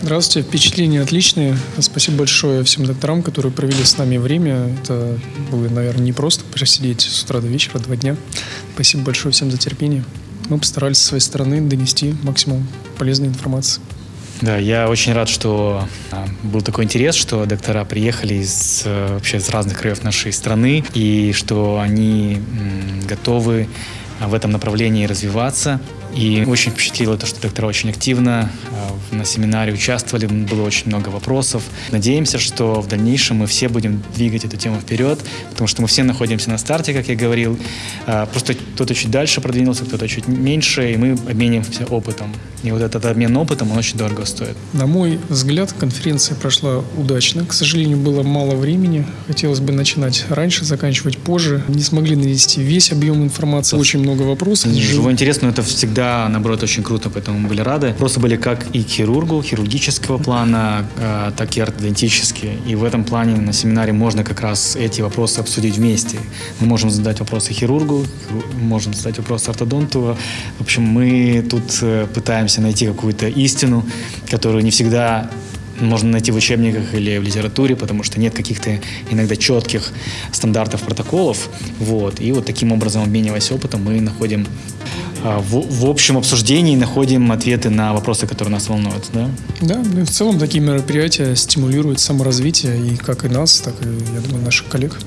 Здравствуйте, впечатления отличные. Спасибо большое всем докторам, которые провели с нами время. Это было, наверное, не просто просидеть с утра до вечера, два дня. Спасибо большое всем за терпение. Мы постарались со своей стороны донести максимум полезной информации. Да, я очень рад, что а, был такой интерес, что доктора приехали из, э, вообще из разных краев нашей страны, и что они готовы а, в этом направлении развиваться. И очень впечатлило то, что доктора очень активно э, на семинаре участвовали, было очень много вопросов. Надеемся, что в дальнейшем мы все будем двигать эту тему вперед, потому что мы все находимся на старте, как я говорил. Э, просто кто-то чуть дальше продвинулся, кто-то чуть меньше, и мы обмениваемся опытом. И вот этот обмен опытом, он очень дорого стоит. На мой взгляд, конференция прошла удачно. К сожалению, было мало времени. Хотелось бы начинать раньше, заканчивать позже. Не смогли нанести весь объем информации, очень много вопросов. Живой интерес, но это всегда, наоборот, очень круто, поэтому мы были рады. Вопросы были как и хирургу, хирургического плана, э, так и ортодонтические. И в этом плане на семинаре можно как раз эти вопросы обсудить вместе. Мы можем задать вопросы хирургу, можем задать вопросы ортодонту. В общем, мы тут э, пытаемся найти какую-то истину, которую не всегда можно найти в учебниках или в литературе, потому что нет каких-то иногда четких стандартов, протоколов. Вот. И вот таким образом, обмениваясь опытом, мы находим в, в общем обсуждении находим ответы на вопросы, которые нас волнуют. Да? Да, ну в целом такие мероприятия стимулируют саморазвитие и как и нас, так и, я думаю, наших коллег.